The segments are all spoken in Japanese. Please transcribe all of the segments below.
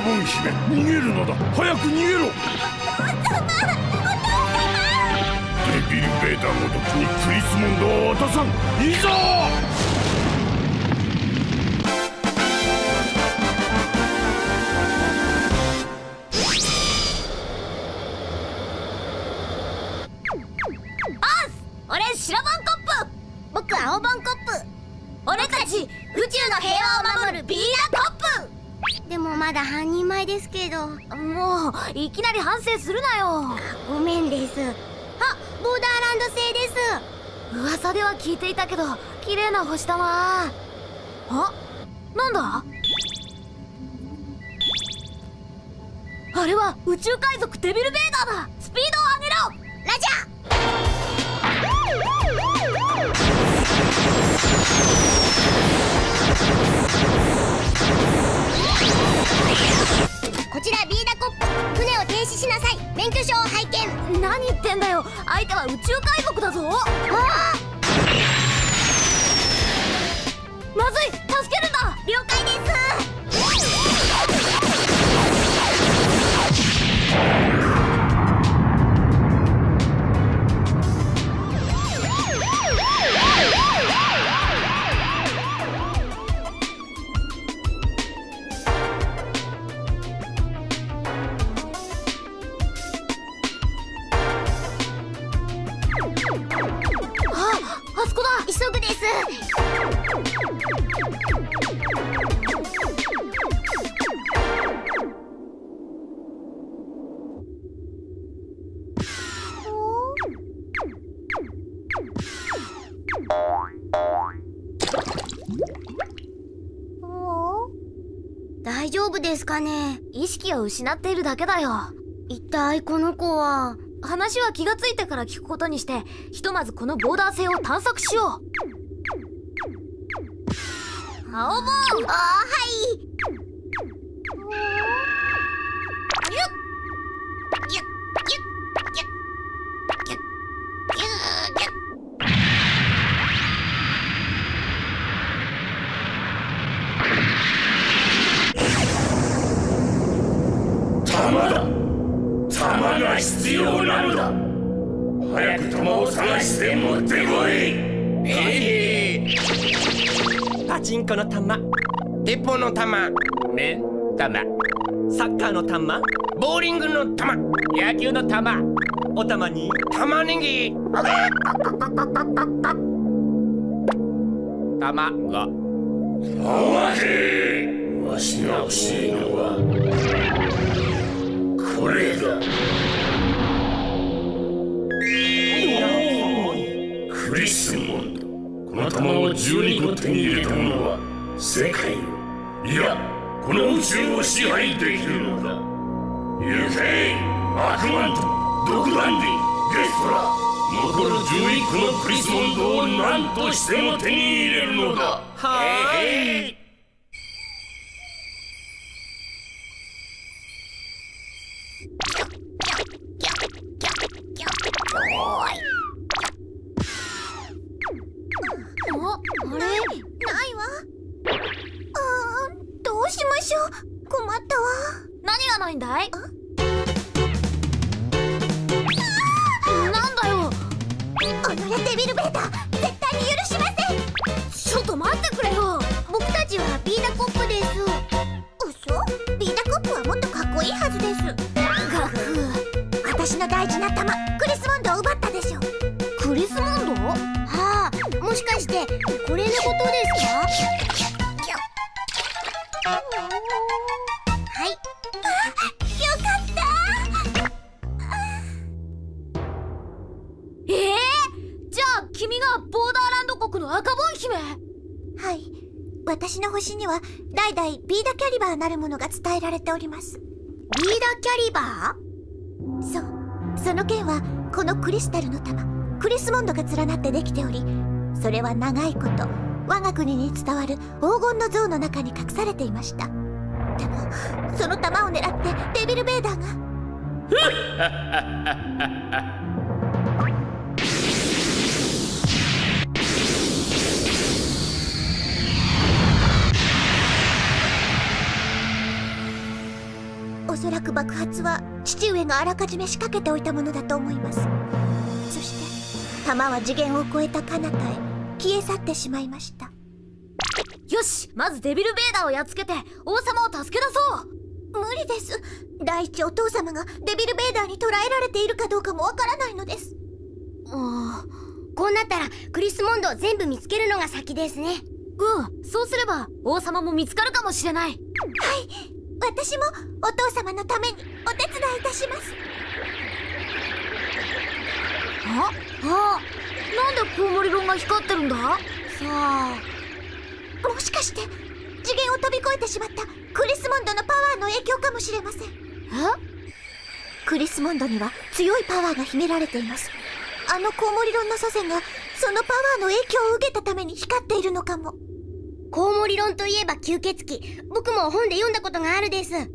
ボン姫逃げるのだ。早く逃げろ。デビルベーダーごときにクリスモンドを渡さん。いざいきなり反省するなよ。ごめんです。あボーダーランド製です。噂では聞いていたけど綺麗な星だなあなんだ？あれは宇宙海賊デビルベーダーだ。スピードを上げろ！ラジャーこちらビーダコップ船を停止しなさい。免許証を拝見。何言ってんだよ。相手は宇宙海賊だぞ。あ。まずい。助けるんだ。了解ですね意識を失っているだけだよ。一体この子は話は気がついてから聞くことにしてひとまずこのボーダー性を探索しよう。青ボン！あはい。玉サッカーの玉ボーリングの弾野球の玉お玉に。玉ねぎ。玉がお待てわしが欲しいのは。これだ。クリスモンド。この玉を12個手に入れた者は世界をいや。この宇宙を支配できるのだ。行けアクマントドクランディゲストラ残る11個のクリスモンドを何としても手に入れるのだ。はーい。ております。リーダキャリバー？そう。その剣はこのクリスタルの玉。クリスモンドが連なってできておりそれは長いこと我が国に伝わる黄金の像の中に隠されていました。でもその玉を狙ってデビルベーダーが。そらく爆発は父上があらかじめ仕掛けておいたものだと思います。そして弾は次元を超えた彼方へ消え去ってしまいました。よしまずデビルベーダーをやっつけて王様を助け出そう。無理です。第一お父様がデビルベーダーに捕らえられているかどうかもわからないのです。うんこうなったらクリスモンドを全部見つけるのが先ですね。うんそうすれば王様も見つかるかもしれない。はい私もお父様のためにお手伝いいたします。ああなんでコウモリロンが光ってるんだ？さあもしかして次元を飛び越えてしまったクリスモンドのパワーの影響かもしれません。え？クリスモンドには強いパワーが秘められています。あのコウモリロンの祖先がそのパワーの影響を受けたために光っているのかもコウモリ論といえば吸血鬼。僕も本で読んだことがあるです。うん。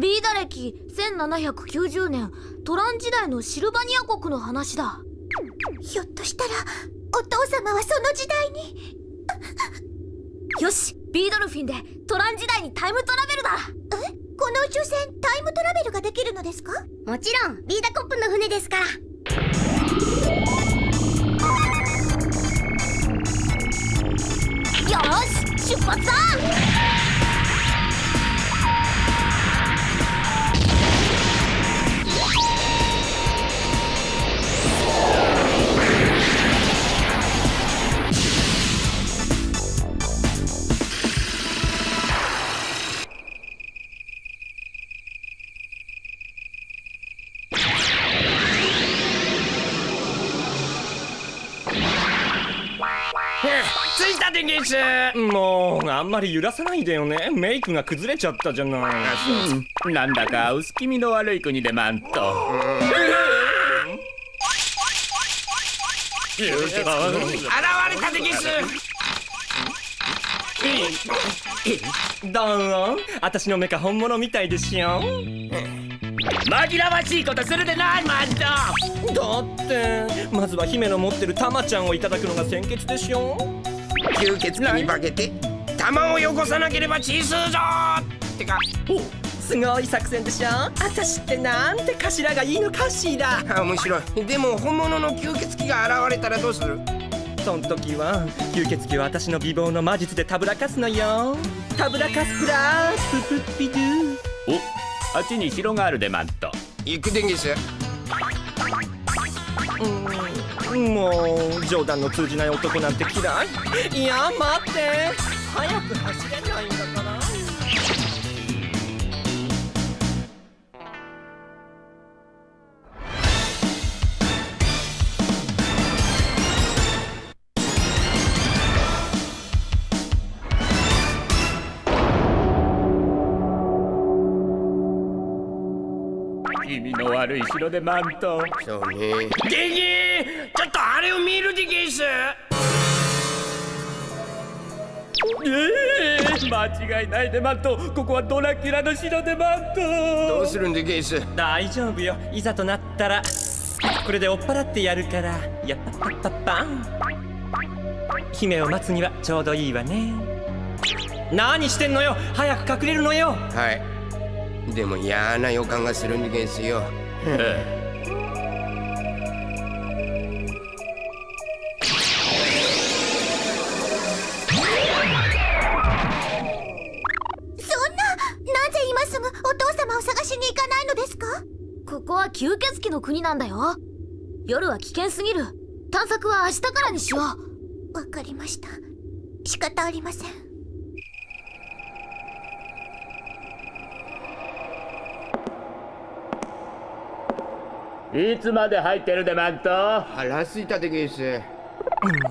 ビーダ歴1790年トラン時代のシルバニア国の話だ。ひょっとしたらお父様はその時代に。よしビードルフィンでトラン時代にタイムトラベルだ。え？この宇宙船タイムトラベルができるのですか？もちろんビーダコップの船ですから出発だ。着いたでゲスもうあんまり揺らさないでよね。メイクが崩れちゃったじゃない。なんだか薄気味の悪い国でマント。現れたでゲスどう？も私のメカ本物みたいでしょ紛らわしいことするでないマント。だってまずは姫の持ってるタマちゃんをいただくのが先決でしょ吸血鬼に化けて弾をよこさなければ血吸うぞってか。すごい作戦でしょ？私ってなんて頭がいいのかしら？あ面白い。でも本物の吸血鬼が現れたらどうする？そん時は吸血鬼は私の美貌の魔術でたぶらかすのよ。たぶらかすプラスププピドゥおあっちに城があるでマント。行くでゲスもう冗談の通じない男なんて嫌い。いや待って。早く走れないんだ味の悪い城でマント。そうね。ゲゲちょっとあれを見るでゲスええ間違いないでマント。ここはドラキュラの城でマント。どうするんでゲス？大丈夫よ。いざとなったらこれで追っ払ってやるから。やっぱパッパッパン。姫を待つにはちょうどいいわね。何してんのよ？早く隠れるのよ。はい。でも嫌な予感がするんでゲスよえそんななぜ今すぐお父様を探しに行かないのですか？ここは吸血鬼の国なんだよ。夜は危険すぎる。探索は明日からにしよう。わかりました。仕方ありませんいつまで入ってるでマント？腹すいたでゲス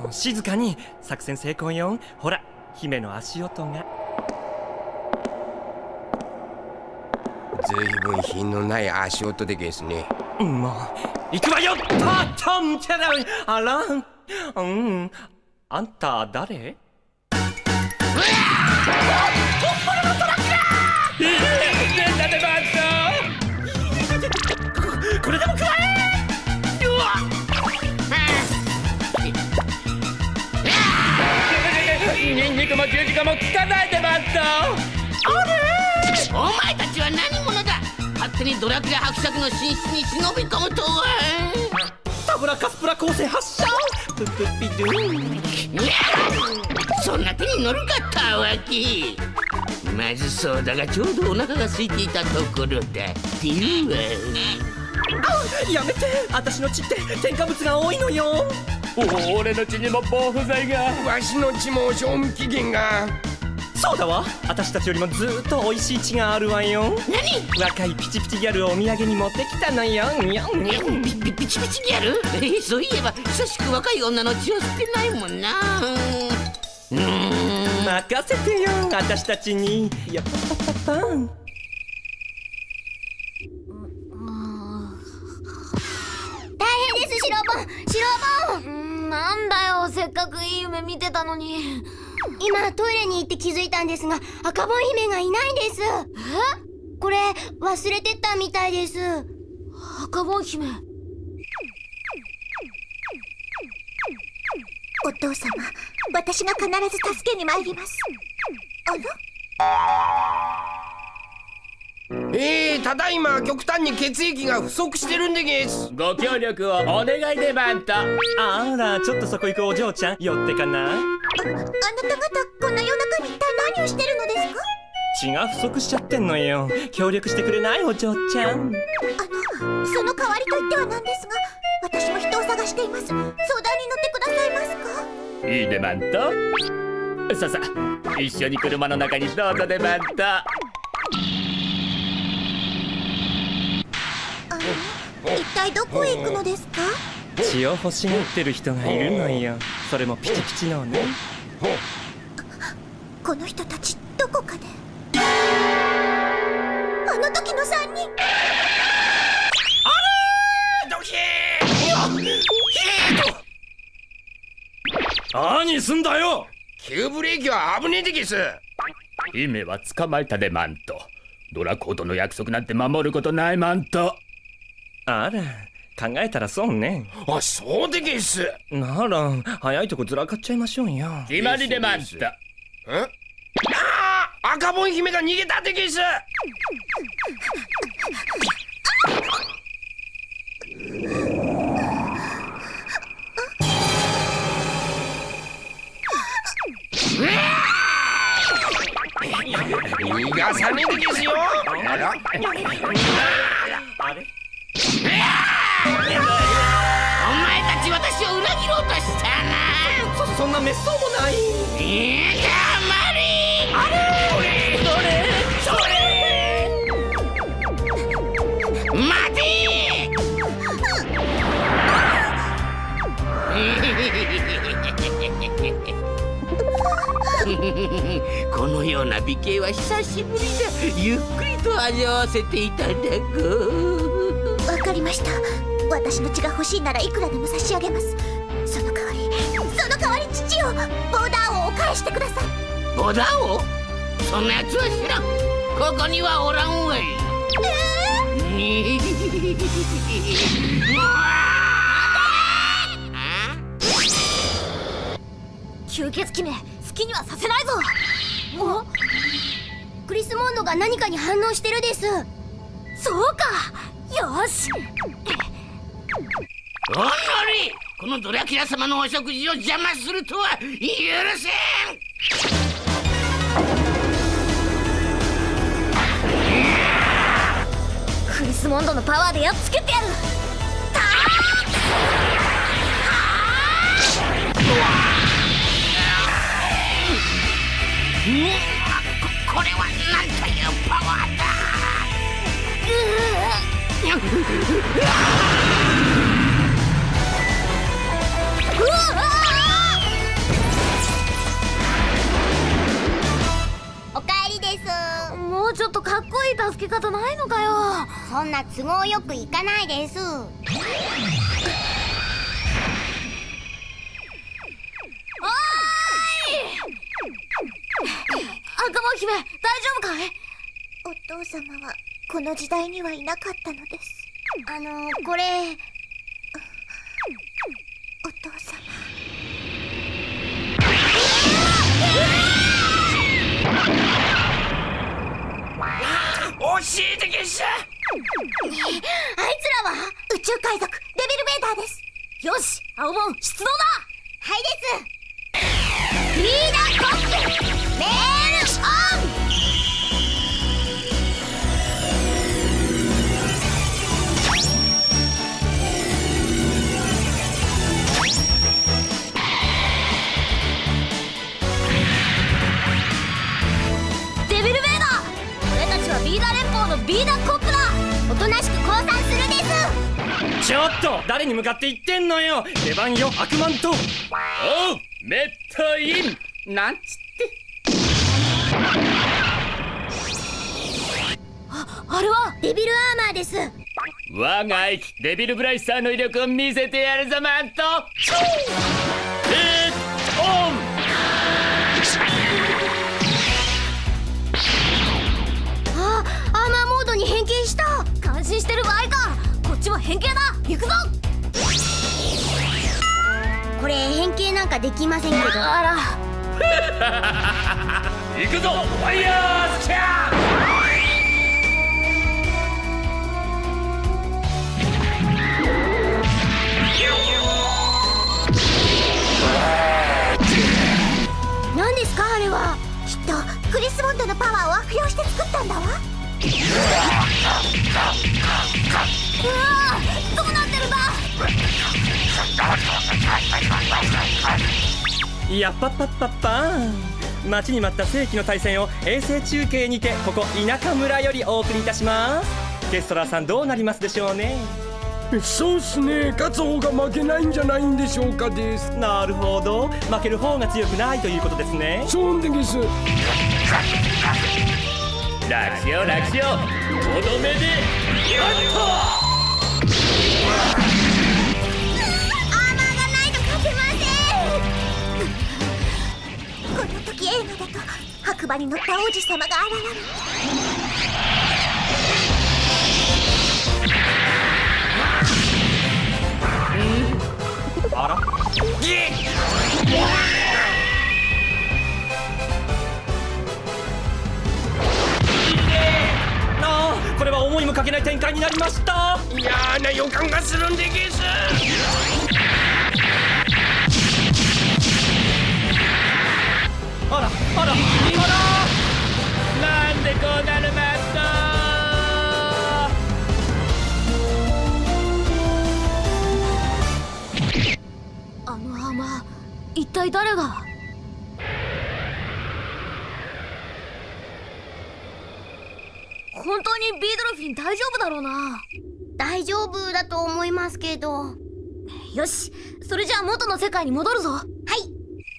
もう静かに作戦成功よ。ほら姫の足音が。ずいぶん品のない足音でゲスね。もう行くわよたたんちゃらあらうんあんた誰？ニンニクも十字架も効かないでマントえお前たちは何者だ？勝手にドラキュラ伯爵の寝室に忍び込むとは。タブラカスプラ光線発射ププピドゥそんな手に乗るかったわけ。まずそうだがちょうどお腹が空いていたところだっていうわ。やめて。私の血って添加物が多いのよ。お俺の血にも防腐剤が。わしの血も賞味期限が。そうだわ。私たちよりもずーっと美味しい血があるわよ。何？若いピチピチギャルをお土産に持ってきたのよ。にゃんにゃん。ピピピチピチギャル？えーそういえば久しく若い女の血を吸ってないもんな。うーん。任せてよ私たちに。やっぱパパパン白ボン白ボンうんなんだよせっかくいい夢見てたのに。今トイレに行って気づいたんですが赤ボン姫がいないんです。これ忘れてったみたいです。赤ボン姫。お父様私が必ず助けに参ります。あら？えー、ただいま極端に血液が不足してるんでげす。ご協力をお願いでマントあらちょっとそこ行くお嬢ちゃん寄ってかな。ああなた方こんな夜中に一体何をしてるのですか？血が不足しちゃってんのよ。協力してくれないお嬢ちゃん。あのその代わりと言ってはなんですが私も人を探しています。相談に乗ってくださいますか？いいでマントさあさあ一緒に車の中にどうぞでマントあの一体どこへ行くのですか？血を欲しがってる人がいるのよ。それもピチピチのね。この人たちどこかで？あの時の3人。ドキ何すんだよ？急ブレーキは危ねえでげす。姫は捕まえたでマント。ドラコートの約束なんて守ることないマントあら考えたらそうね。あそうでげす。なら早いとこずらかっちゃいましょうよ。決まりでマントんあー赤ボン姫が逃げたでげす。逃がさねえでげすよ。あら？うとしたな。そそんな滅相もないいや黙れあれ？どれそれ待てこのような美形は久しぶりだゆっくりと味わわせていただこうわかりました。私の血が欲しいならいくらでも差し上げますボーダーをお返してください。ボダオそんなやつは知らん。ここにはおらんわい。え吸血鬼め好きにはさせないぞ。クリスモンドが何かに反応してるです。そうか。よし。おのりこのドラキュラ様のお食事を邪魔するとは許せん！クリスモンドのパワーでやっつけてやる！ここれはなんというパワーだおうちょっとかっこいい助け方ないのかよ。そんな都合よくいかないです。赤羽姫大丈夫かい？お父様はこの時代にはいなかったのです。あのこれ。お父様あゲスあいつらは宇宙海賊デビルベーターです。よし青門出動だ。はいです。リーダーコップちょっと誰に向かって言ってんのよ。出番よ悪魔と。おうメッタイン。なんつって。あれはデビルアーマーです。我が愛機デビルブライスターの威力を見せてやるぞマント。えー、オンちも変形だ。行くぞ。これ変形なんかできませんけど。あら。行くぞ。ファイヤースキャー何ですかあれは。きっとクリスモンドのパワーを悪用して作ったんだわうわーどうなってるんだやっぱっぱっぱっぱ待ちに待った世紀の対戦を衛星中継にてここ田舎村よりお送りいたします。ケストラーさんどうなりますでしょうね。そうっすね。勝つ方が負けないんじゃないんでしょうかです。なるほど。負ける方が強くないということですね。そうでゲス楽しよう楽しようとどめでやっアーマーがないと勝てませんこの時映画だと白馬に乗った王子様が現れあら。あーこれは思いもかけない展開になりました。嫌な予感がするんでゲスろうな。大丈夫だと思いますけど。はよし。それじゃあ元の世界に戻るぞ。い。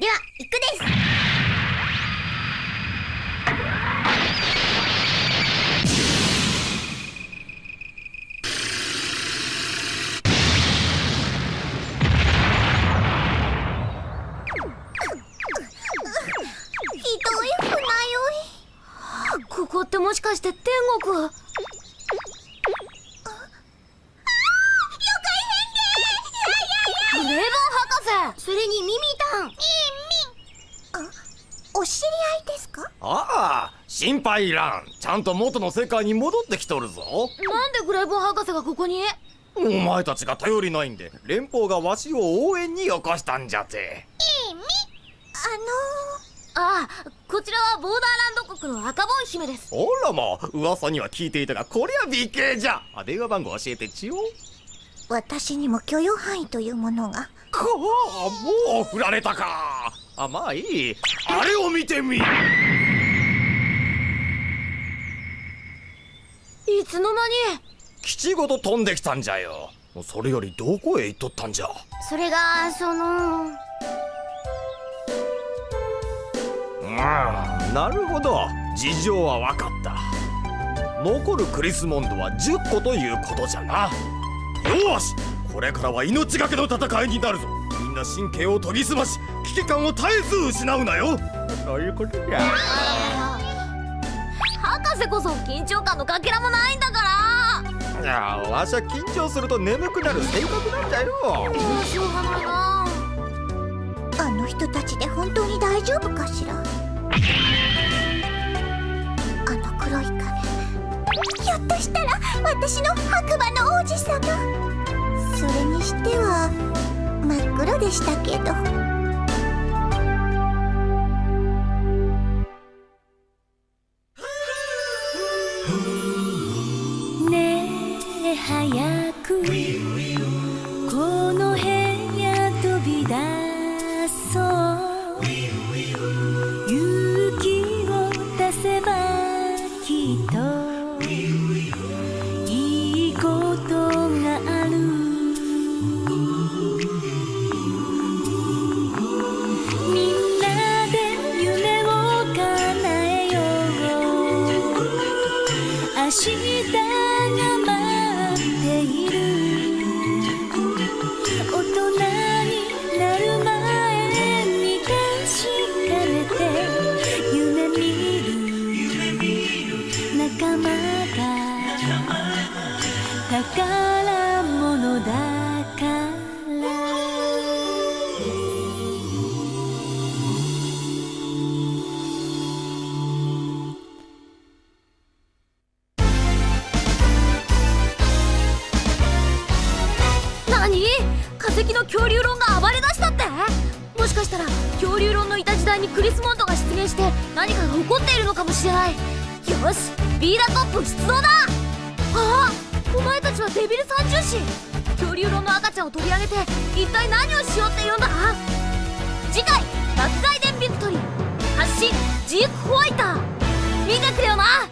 では行くです。ここってもしかして天国？心配いらん。ちゃんと元の世界に戻ってきとるぞ。なんでグレイボン博士がここに？お前たちが頼りないんで連邦がわしを応援によこしたんじゃて。あああこちらはボーダーランド国の赤ボン姫です。あらまあ噂には聞いていたがこりゃ美形じゃ。あ電話番号教えてちよ。の私にも許容範囲というものが。かあもう振られたか。あまあいい。あれを見てみいつの間に？基地ごと飛んできたんじゃよ。それよりどこへ行っとったんじゃ？それがそのうんなるほど。事情は分かった。残るクリスモンドは10個ということじゃな。よしこれからは命がけの戦いになるぞ。みんな神経を研ぎ澄まし危機感を絶えず失うなよ。そういうことじゃ博士こそ緊張感のかけらもないんだから。いやわしは緊張すると眠くなる性格なんじゃよしようがないな。あの人たちで本当に大丈夫かしら？あの黒い影。ひょっっとしたら私の白馬の王子様。それにしては真っ黒でしたけど怒っているのかもしれない。よしビーラトップ出動だ。ああお前たちはデビル三重士。恐竜論の赤ちゃんを取り上げて一体何をしようって言うんだ。次回爆外伝ビクトリー。発信ジークホワイター。見てくれよな。